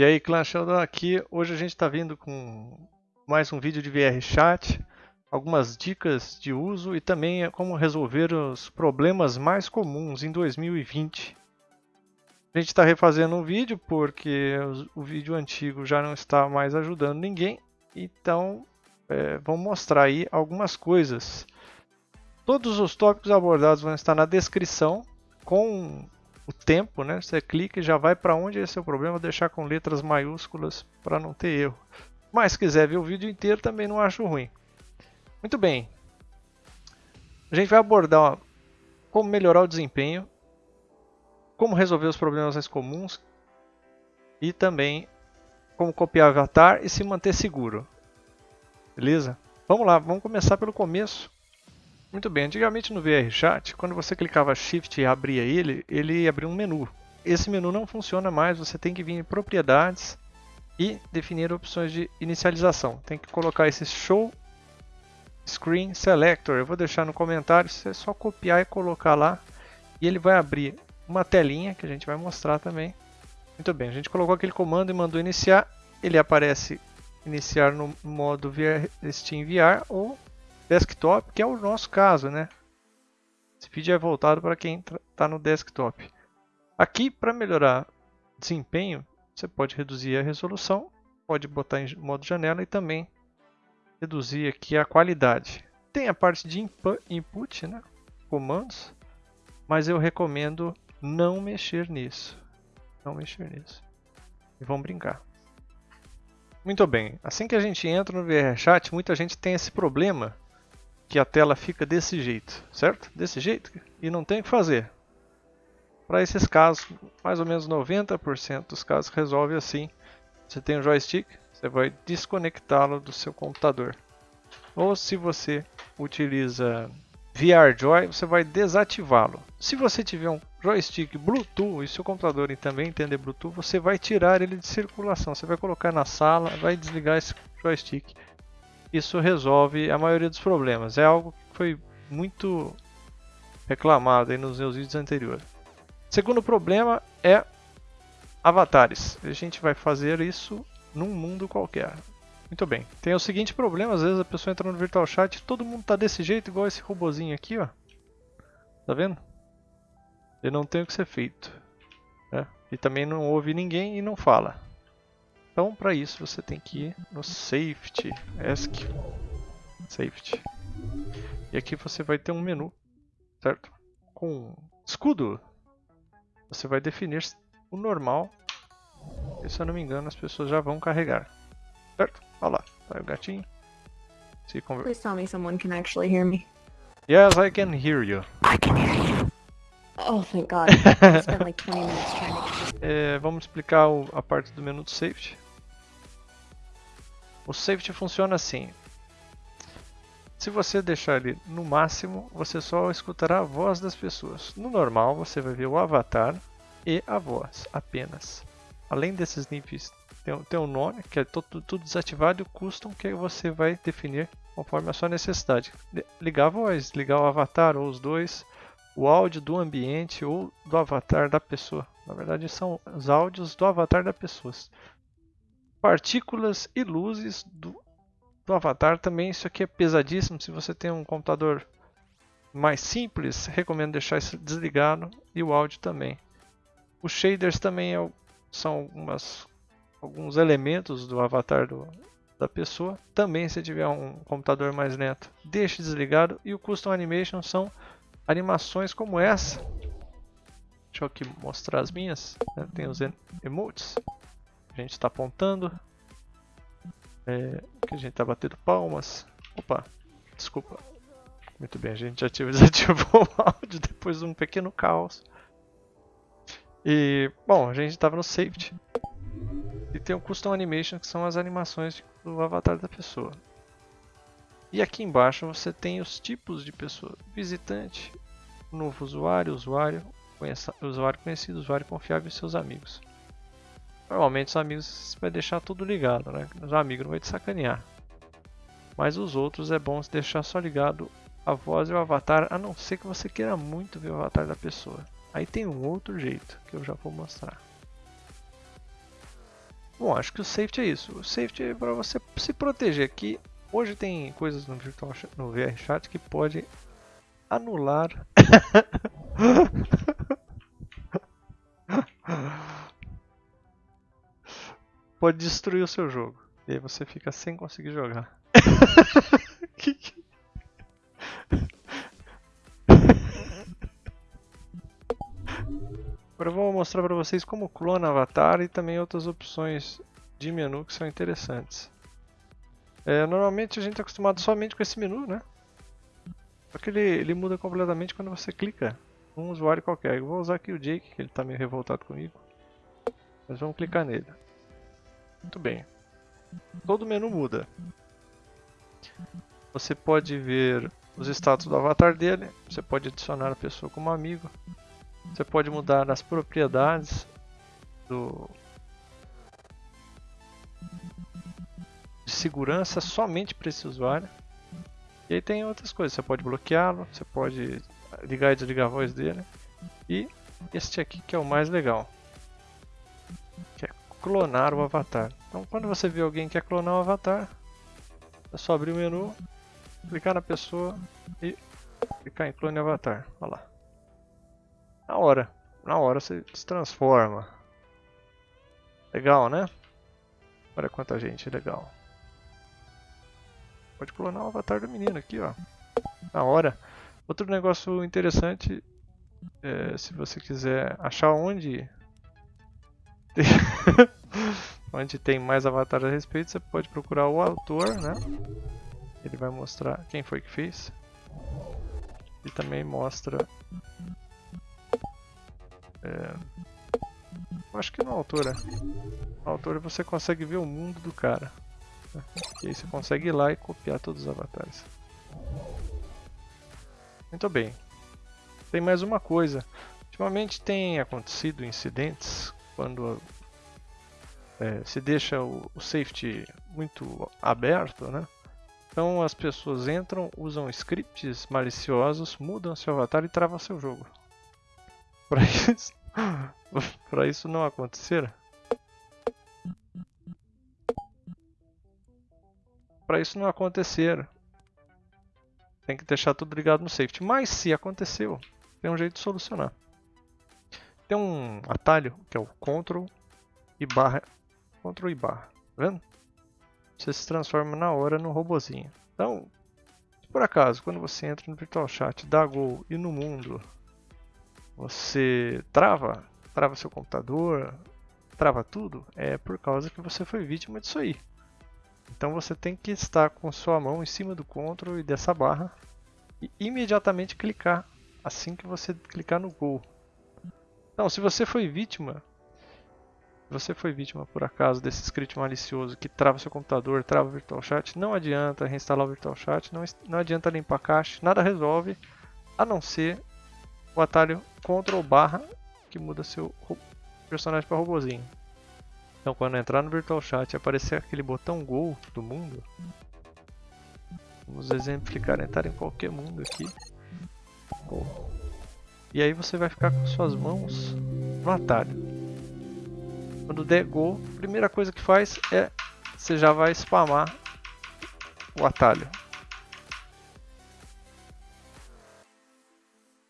E aí, Clã Sheldon aqui. Hoje a gente está vindo com mais um vídeo de VR Chat, algumas dicas de uso e também como resolver os problemas mais comuns em 2020. A gente está refazendo um vídeo porque o vídeo antigo já não está mais ajudando ninguém, então é, vamos mostrar aí algumas coisas. Todos os tópicos abordados vão estar na descrição com o tempo, né? Você clica e já vai para onde é seu problema, deixar com letras maiúsculas para não ter erro. Mas se quiser ver o vídeo inteiro também não acho ruim. Muito bem. A gente vai abordar ó, como melhorar o desempenho, como resolver os problemas mais comuns e também como copiar avatar e se manter seguro. Beleza? Vamos lá, vamos começar pelo começo. Muito bem, antigamente no VRChat, quando você clicava Shift e abria ele, ele abria um menu. Esse menu não funciona mais, você tem que vir em propriedades e definir opções de inicialização. Tem que colocar esse Show Screen Selector. Eu vou deixar no comentário, você é só copiar e colocar lá e ele vai abrir uma telinha que a gente vai mostrar também. Muito bem, a gente colocou aquele comando e mandou iniciar, ele aparece iniciar no modo VR, Steam VR ou desktop, que é o nosso caso, né? Esse vídeo é voltado para quem está no desktop. Aqui, para melhorar desempenho, você pode reduzir a resolução, pode botar em modo janela e também reduzir aqui a qualidade. Tem a parte de input, né? comandos, mas eu recomendo não mexer nisso. Não mexer nisso. E vamos brincar. Muito bem, assim que a gente entra no VRChat, muita gente tem esse problema que a tela fica desse jeito, certo? Desse jeito e não tem o que fazer. Para esses casos, mais ou menos 90% dos casos resolve assim. Você tem um joystick, você vai desconectá-lo do seu computador. Ou se você utiliza VRJoy, você vai desativá-lo. Se você tiver um joystick Bluetooth e seu computador também entender Bluetooth, você vai tirar ele de circulação. Você vai colocar na sala, vai desligar esse joystick isso resolve a maioria dos problemas. É algo que foi muito reclamado aí nos meus vídeos anteriores. Segundo problema é avatares. A gente vai fazer isso num mundo qualquer. Muito bem. Tem o seguinte problema, às vezes a pessoa entra no Virtual Chat e todo mundo tá desse jeito, igual esse robozinho aqui, ó. Tá vendo? Ele não tem o que ser feito. Né? E também não ouve ninguém e não fala. Então, para isso, você tem que ir no Safety, Ask Safety. E aqui você vai ter um menu, certo? Com escudo. Você vai definir o normal. E, se eu não me engano, as pessoas já vão carregar. Certo? Olha lá, vai o gatinho. Se conver... Please tell me someone can actually hear me. Yes, I can hear you. I can hear you. Oh, thank God. I spent like 20 minutes trying to get this. É, vamos explicar o, a parte do menu do Safety. O safety funciona assim. Se você deixar ele no máximo, você só escutará a voz das pessoas. No normal, você vai ver o avatar e a voz apenas. Além desses níveis, tem, tem um nome, que é tudo, tudo desativado, e o custom, que você vai definir conforme a sua necessidade. Ligar a voz, ligar o avatar ou os dois, o áudio do ambiente ou do avatar da pessoa. Na verdade, são os áudios do avatar da pessoa partículas e luzes do, do avatar também. Isso aqui é pesadíssimo. Se você tem um computador mais simples, recomendo deixar isso desligado e o áudio também. Os shaders também é, são algumas, alguns elementos do avatar do, da pessoa. Também se tiver um computador mais lento, deixe desligado. E o Custom Animation são animações como essa. Deixa eu aqui mostrar as minhas. Né? Tem os emotes a gente está apontando. É, a gente está batendo palmas. Opa, desculpa. Muito bem, a gente ativa, desativou o áudio depois de um pequeno caos. E, bom, a gente estava no safety. E tem o Custom Animation, que são as animações do avatar da pessoa. E aqui embaixo você tem os tipos de pessoa. Visitante, novo usuário, usuário, usuário conhecido, usuário confiável e seus amigos. Normalmente os amigos vai deixar tudo ligado, né? Os amigos não vai te sacanear. Mas os outros é bom deixar só ligado a voz e o avatar, a não ser que você queira muito ver o avatar da pessoa. Aí tem um outro jeito que eu já vou mostrar. Bom, acho que o safety é isso. O safety é para você se proteger aqui. Hoje tem coisas no, virtual, no VR Chat que pode anular pode destruir o seu jogo. E aí você fica sem conseguir jogar. Agora eu vou mostrar para vocês como clona avatar e também outras opções de menu que são interessantes. É, normalmente a gente é acostumado somente com esse menu, né? Só que ele, ele muda completamente quando você clica num usuário qualquer. Eu vou usar aqui o Jake, que ele está meio revoltado comigo. Mas vamos clicar nele. Muito bem. Todo menu muda. Você pode ver os status do avatar dele. Você pode adicionar a pessoa como amigo. Você pode mudar as propriedades do de segurança somente para esse usuário. E aí tem outras coisas. Você pode bloqueá-lo. Você pode ligar e desligar a voz dele. E este aqui que é o mais legal clonar o avatar. Então quando você vê alguém que quer clonar o avatar, é só abrir o menu, clicar na pessoa e clicar em clone avatar. Olha lá. Na hora, na hora você se transforma. Legal, né? Olha quanta gente, legal. Pode clonar o avatar do menino aqui, ó. Na hora. Outro negócio interessante, é, se você quiser achar onde onde tem mais avatares a respeito, você pode procurar o autor, né? Ele vai mostrar quem foi que fez. E também mostra... É, acho que no autor, né? No autor você consegue ver o mundo do cara. Né? E aí você consegue ir lá e copiar todos os avatares. Muito bem. Tem mais uma coisa. Ultimamente tem acontecido incidentes quando é, se deixa o, o, safety muito aberto, né? Então as pessoas entram, usam scripts maliciosos, mudam seu avatar e travam seu jogo. Para isso, para isso não acontecer, para isso não acontecer, tem que deixar tudo ligado no safety. Mas se aconteceu, tem um jeito de solucionar. Tem um atalho que é o Ctrl e barra, Ctrl e barra, tá vendo? Você se transforma na hora no robozinho. Então, por acaso, quando você entra no Virtual Chat, dá Go e no mundo, você trava, trava seu computador, trava tudo, é por causa que você foi vítima disso aí. Então você tem que estar com sua mão em cima do Ctrl e dessa barra e imediatamente clicar assim que você clicar no Go. Então, se você foi vítima, você foi vítima por acaso desse script malicioso que trava seu computador, trava o Virtual Chat, não adianta reinstalar o Virtual Chat, não, não adianta limpar a cache, nada resolve, a não ser o atalho Ctrl barra que muda seu personagem para robozinho. Então quando entrar no Virtual Chat e aparecer aquele botão Go do mundo, vamos exemplificar, entrar em qualquer mundo aqui. E aí você vai ficar com suas mãos no atalho. Quando der Go, a primeira coisa que faz é você já vai spamar o atalho.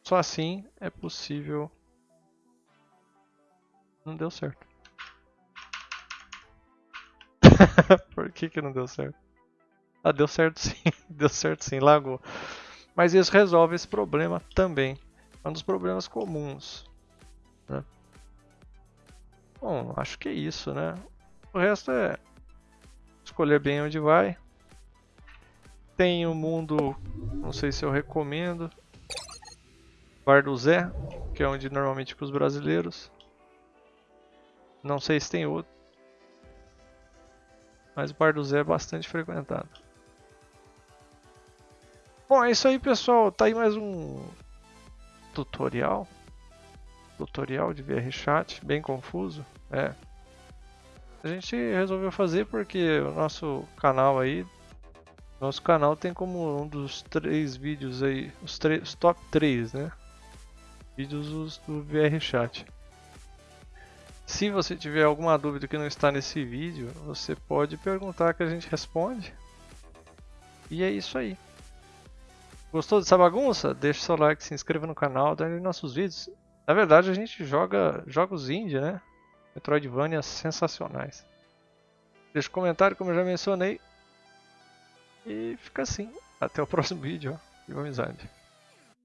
Só assim é possível. Não deu certo. Por que, que não deu certo? Ah, deu certo sim. deu certo sim, lagou. Mas isso resolve esse problema também. É um dos problemas comuns. Né? Bom, acho que é isso, né? O resto é escolher bem onde vai. Tem o mundo, não sei se eu recomendo. Bar do Zé, que é onde normalmente ficam os brasileiros. Não sei se tem outro. Mas o Bar do Zé é bastante frequentado. Bom, é isso aí, pessoal. Tá aí mais um tutorial. Tutorial de VRChat, bem confuso. É. A gente resolveu fazer porque o nosso canal aí, nosso canal tem como um dos três vídeos aí, os, os top 3, né? Vídeos do VRChat. Se você tiver alguma dúvida que não está nesse vídeo, você pode perguntar que a gente responde. E é isso aí. Gostou dessa bagunça? Deixe seu like, se inscreva no canal, dê nossos vídeos. Na verdade a gente joga jogos indie, né? Metroidvania sensacionais. Deixe um comentário, como eu já mencionei. E fica assim. Até o próximo vídeo. Viva amizade.